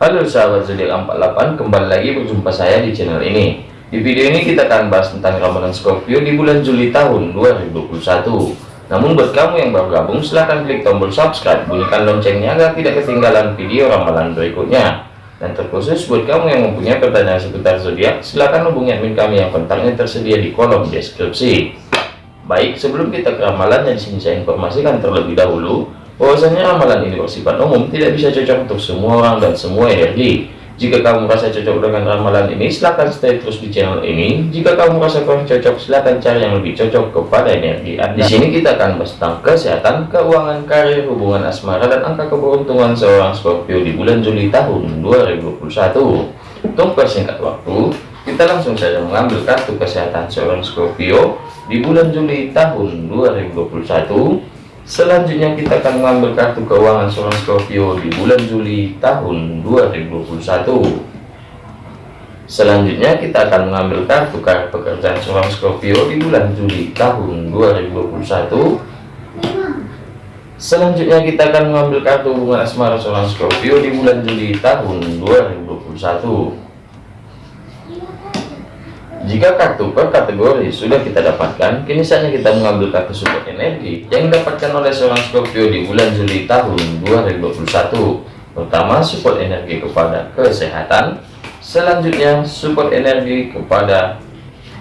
Halo sahabat zodiak 48 kembali lagi berjumpa saya di channel ini. Di video ini kita akan bahas tentang ramalan Scorpio di bulan Juli tahun 2021 namun buat kamu yang baru gabung silahkan klik tombol subscribe bunyikan loncengnya agar tidak ketinggalan video ramalan berikutnya. Dan terkhusus buat kamu yang mempunyai pertanyaan seputar zodiak silahkan hubungi admin kami yang kontaknya tersedia di kolom deskripsi. Baik sebelum kita ke ramalan yang di sini saya informasikan terlebih dahulu bahwasanya amalan ini bersifat umum tidak bisa cocok untuk semua orang dan semua energi. Jika kamu merasa cocok dengan ramalan ini silahkan stay terus di channel ini. Jika kamu merasa kurang cocok silahkan cari yang lebih cocok kepada energi anda. Di sini kita akan bahas tentang kesehatan keuangan karir hubungan asmara dan angka keberuntungan seorang Scorpio di bulan Juli tahun 2021 untuk persingkat waktu kita langsung saja mengambil kartu kesehatan seorang Scorpio di bulan Juli tahun 2021 Selanjutnya kita akan mengambil kartu keuangan seorang Scorpio di bulan Juli tahun 2021. Selanjutnya kita akan mengambil kartu kartu pekerjaan seorang Scorpio di bulan Juli tahun 2021. Selanjutnya kita akan mengambil kartu hubungan asmara seorang Scorpio di bulan Juli tahun 2021. Jika kartu per kategori sudah kita dapatkan, kini saatnya kita mengambil kartu support energi yang didapatkan oleh seorang Scorpio di bulan Juli tahun 2021. Pertama, support energi kepada kesehatan. Selanjutnya, support energi kepada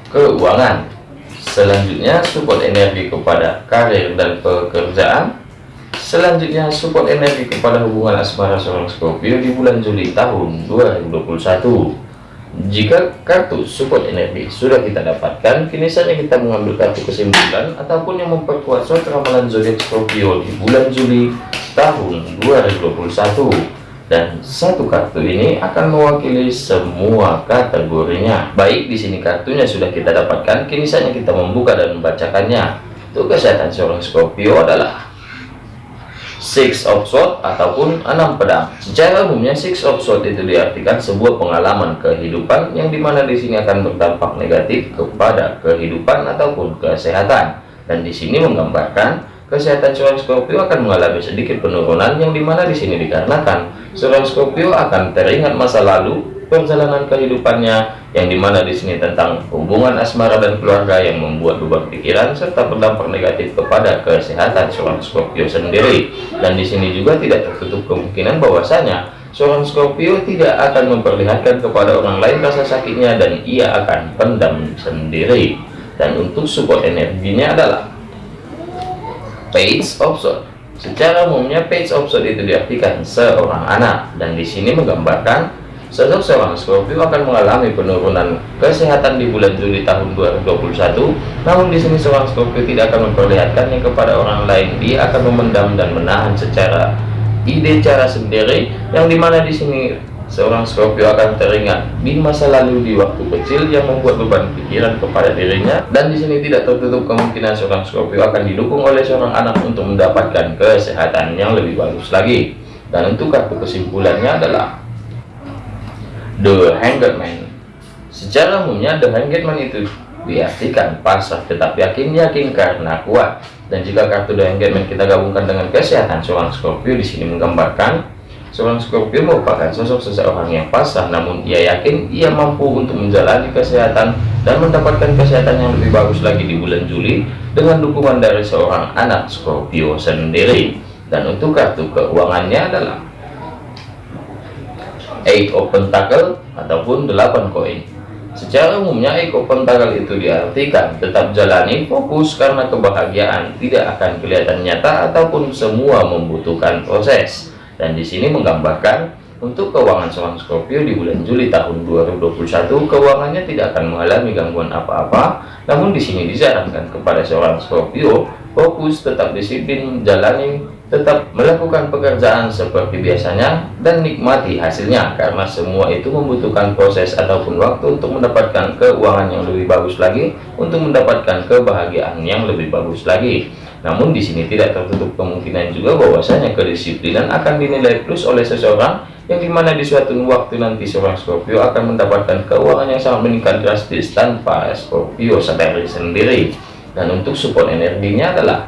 keuangan. Selanjutnya, support energi kepada karir dan pekerjaan. Selanjutnya, support energi kepada hubungan asmara seorang Scorpio di bulan Juli tahun 2021. Jika kartu support energi sudah kita dapatkan, kini saatnya kita mengambil kartu kesimpulan ataupun yang memperkuat suatu ramalan zodiak Scorpio di bulan Juli tahun 2021. Dan satu kartu ini akan mewakili semua kategorinya. Baik, di sini kartunya sudah kita dapatkan, kini saatnya kita membuka dan membacakannya. Untuk kesehatan seorang Scorpio adalah Six of Swords ataupun enam pedang. Secara umumnya Six of Swords itu diartikan sebuah pengalaman kehidupan yang di mana di sini akan berdampak negatif kepada kehidupan ataupun kesehatan. Dan di sini menggambarkan kesehatan seorang Scorpio akan mengalami sedikit penurunan yang di mana di sini dikarenakan seorang Scorpio akan teringat masa lalu perjalanan kehidupannya yang di mana di sini tentang hubungan asmara dan keluarga yang membuat beban pikiran serta berdampak negatif kepada kesehatan seorang Scorpio sendiri. Dan di sini juga tidak tertutup kemungkinan bahwasanya seorang Scorpio tidak akan memperlihatkan kepada orang lain rasa sakitnya dan ia akan pendam sendiri. Dan untuk support energinya adalah page of sword secara umumnya page of sword itu diartikan seorang anak. Dan di sini menggambarkan Sosok seorang Scorpio akan mengalami penurunan kesehatan di bulan Juli tahun 2021. Namun di sini seorang Scorpio tidak akan memperlihatkannya kepada orang lain. Dia akan memendam dan menahan secara ide cara sendiri yang di mana di sini seorang Scorpio akan teringat di masa lalu di waktu kecil yang membuat beban pikiran kepada dirinya dan di sini tidak tertutup kemungkinan seorang Scorpio akan didukung oleh seorang anak untuk mendapatkan kesehatan yang lebih bagus lagi dan untuk kartu kesimpulannya adalah The Hanged Man. Secara umumnya The Hanged Man itu diartikan pasrah tetapi yakin yakin karena kuat. Dan jika kartu The Hanged Man kita gabungkan dengan kesehatan seorang Scorpio di sini menggambarkan seorang Scorpio merupakan sosok seseorang yang pasrah namun ia yakin ia mampu untuk menjalani kesehatan dan mendapatkan kesehatan yang lebih bagus lagi di bulan Juli dengan dukungan dari seorang anak Scorpio sendiri. Dan untuk kartu keuangannya adalah eight of pentacle ataupun 8 koin. Secara umumnya eight of pentacle itu diartikan tetap jalani fokus karena kebahagiaan tidak akan kelihatan nyata ataupun semua membutuhkan proses. Dan di sini menggambarkan untuk keuangan seorang Scorpio di bulan Juli tahun 2021 keuangannya tidak akan mengalami gangguan apa-apa. Namun di sini disarankan kepada seorang Scorpio fokus tetap disiplin menjalani tetap melakukan pekerjaan seperti biasanya dan nikmati hasilnya. Karena semua itu membutuhkan proses ataupun waktu untuk mendapatkan keuangan yang lebih bagus lagi untuk mendapatkan kebahagiaan yang lebih bagus lagi. Namun di sini tidak tertutup kemungkinan juga bahwasanya kedisiplinan akan dinilai plus oleh seseorang yang di mana di suatu waktu nanti seorang Scorpio akan mendapatkan keuangan yang sangat meningkat drastis tanpa Scorpio sadari sendiri dan untuk support energinya adalah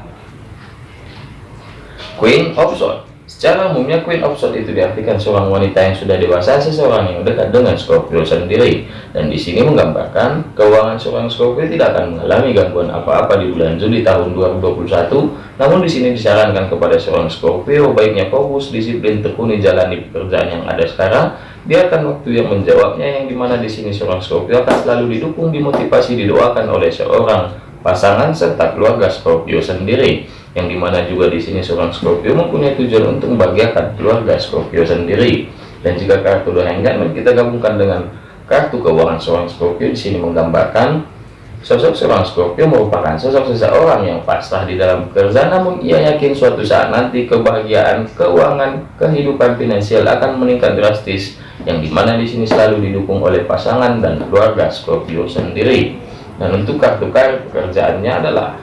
Queen of Swords Secara umumnya Queen of Swords itu diartikan seorang wanita yang sudah dewasa, seseorang yang dekat dengan Scorpio sendiri. Dan di sini menggambarkan keuangan seorang Scorpio tidak akan mengalami gangguan apa-apa di bulan Juli tahun 2021. Namun di sini disarankan kepada seorang Scorpio baiknya fokus, disiplin, tekuni jalani pekerjaan yang ada sekarang. Biarkan waktu yang menjawabnya yang di mana di sini seorang Scorpio akan selalu didukung, dimotivasi, didoakan oleh seorang pasangan serta keluarga Scorpio sendiri yang di mana juga di sini seorang Scorpio mempunyai tujuan untuk membahagiakan keluarga Scorpio sendiri. Dan jika kartu The Hangman kita gabungkan dengan kartu keuangan seorang Scorpio. Di sini menggambarkan sosok seorang Scorpio merupakan sosok seseorang yang pasrah di dalam kerja namun ia yakin suatu saat nanti kebahagiaan keuangan kehidupan finansial akan meningkat drastis yang di mana di sini selalu didukung oleh pasangan dan keluarga Scorpio sendiri dan untuk kartu kartu pekerjaannya adalah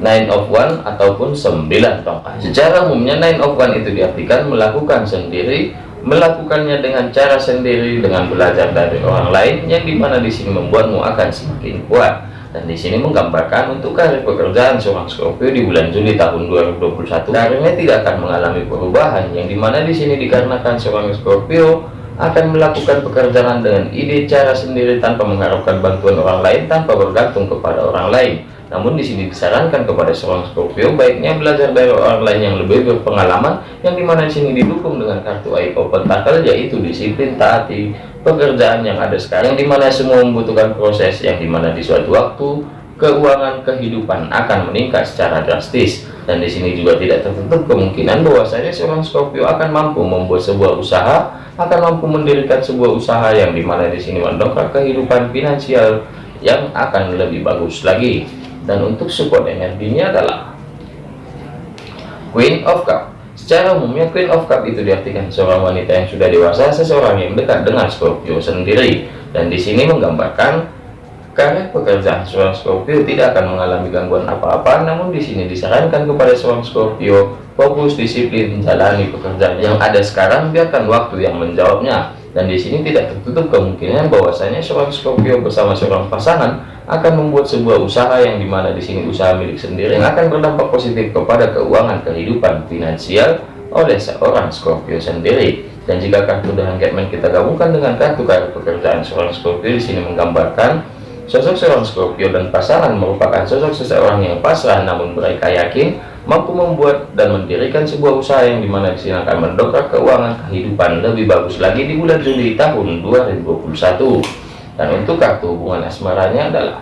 nine of one ataupun sembilan tongkat. Secara umumnya nine of one itu diartikan melakukan sendiri melakukannya dengan cara sendiri dengan belajar dari orang lain yang di mana di sini membuatmu akan semakin kuat. Dan di sini menggambarkan untuk karir pekerjaan seorang Scorpio di bulan Juli tahun 2021 karirnya tidak akan mengalami perubahan yang di mana di sini dikarenakan seorang Scorpio akan melakukan pekerjaan dengan ide cara sendiri tanpa mengharapkan bantuan orang lain tanpa bergantung kepada orang lain. Namun di sini disarankan kepada seorang Scorpio baiknya belajar dari orang lain yang lebih berpengalaman yang di mana di sini didukung dengan kartu of Pentacle yaitu disiplin taati pekerjaan yang ada sekarang di mana semua membutuhkan proses yang di mana di suatu waktu keuangan kehidupan akan meningkat secara drastis. Dan di sini juga tidak tertutup kemungkinan bahwasanya seorang Scorpio akan mampu membuat sebuah usaha akan mampu mendirikan sebuah usaha yang di mana di sini mendongkrak kehidupan finansial yang akan lebih bagus lagi. Dan untuk support energinya adalah Queen of Cup. Secara umumnya Queen of Cup itu diartikan seorang wanita yang sudah dewasa seseorang yang dekat dengan Scorpio sendiri. Dan di sini menggambarkan karena pekerjaan seorang Scorpio tidak akan mengalami gangguan apa-apa namun di sini disarankan kepada seorang Scorpio fokus disiplin menjalani pekerjaan yang ada sekarang biarkan waktu yang menjawabnya. Dan di sini tidak tertutup kemungkinan bahwasanya seorang Scorpio bersama seorang pasangan akan membuat sebuah usaha yang di mana di sini usaha milik sendiri yang akan berdampak positif kepada keuangan kehidupan finansial oleh seorang Scorpio sendiri. Dan jika kartu dengan Catman kita gabungkan dengan kartu kartu pekerjaan seorang Scorpio di sini menggambarkan sosok seorang Scorpio dan pasangan merupakan sosok seseorang yang pasrah namun mereka yakin mampu membuat dan mendirikan sebuah usaha yang di mana di sini akan mendongkrak keuangan kehidupan lebih bagus lagi di bulan Juli tahun 2021 dan untuk kartu hubungan asmaranya adalah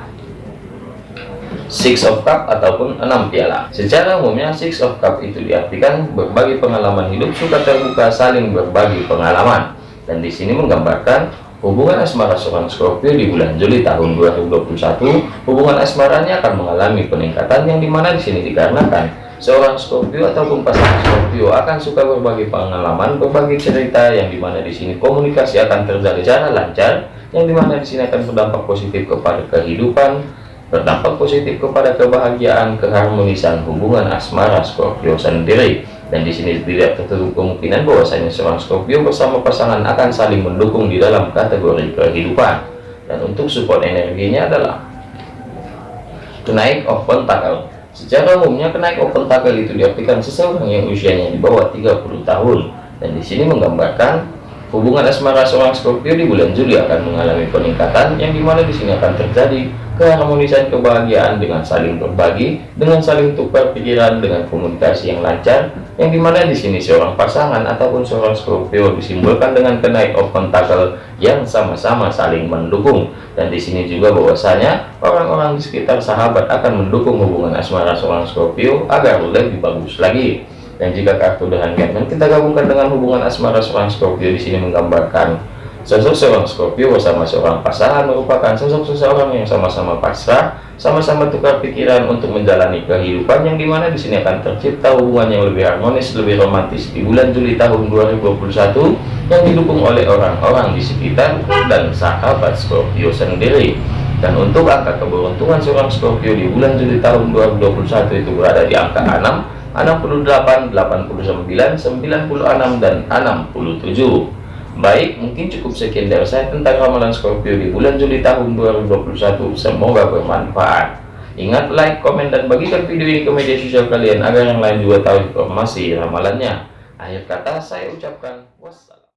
Six of Cup ataupun enam piala. Secara umumnya Six of Cup itu diartikan berbagi pengalaman hidup suka terbuka saling berbagi pengalaman. Dan di sini menggambarkan hubungan asmara seorang Scorpio di bulan Juli tahun 2021 hubungan asmaranya akan mengalami peningkatan yang di mana di sini dikarenakan seorang Scorpio ataupun pasangan Scorpio akan suka berbagi pengalaman, berbagi cerita yang di mana di sini komunikasi akan terjadi secara lancar, yang di mana di sini akan berdampak positif kepada kehidupan, berdampak positif kepada kebahagiaan, keharmonisan hubungan asmara Scorpio sendiri. Dan di sini tidak tertutup kemungkinan bahwasanya seorang Scorpio bersama pasangan akan saling mendukung di dalam kategori kehidupan. Dan untuk support energinya adalah kenaik of pentacle Secara umumnya kenaik open tackle itu diartikan seseorang yang usianya di bawah 30 tahun dan di sini menggambarkan hubungan asmara seorang Scorpio di bulan Juli akan mengalami peningkatan yang di mana di sini akan terjadi keharmonisan kebahagiaan dengan saling berbagi, dengan saling tukar pikiran, dengan komunikasi yang lancar, yang di mana di sini seorang pasangan ataupun seorang Scorpio disimbolkan dengan kenaik of pentacle yang sama-sama saling mendukung. Dan di sini juga bahwasanya orang-orang di sekitar sahabat akan mendukung hubungan asmara seorang Scorpio agar lebih bagus lagi dan jika kartu dengan Catman kita gabungkan dengan hubungan asmara seorang Scorpio di sini menggambarkan Sosok seorang Scorpio bersama seorang pasangan merupakan sosok seseorang yang sama-sama pasrah, sama-sama tukar pikiran untuk menjalani kehidupan yang di mana di sini akan tercipta hubungan yang lebih harmonis, lebih romantis di bulan Juli tahun 2021 yang didukung oleh orang-orang di sekitar dan sahabat Scorpio sendiri. Dan untuk angka keberuntungan seorang Scorpio di bulan Juli tahun 2021 itu berada di angka 6, 68, 89, 96, dan 67. Baik, mungkin cukup sekian dari saya tentang ramalan Scorpio di bulan Juli tahun 2021. Semoga bermanfaat. Ingat like, komen, dan bagikan video ini ke media sosial kalian agar yang lain juga tahu informasi ramalannya. Akhir kata saya ucapkan.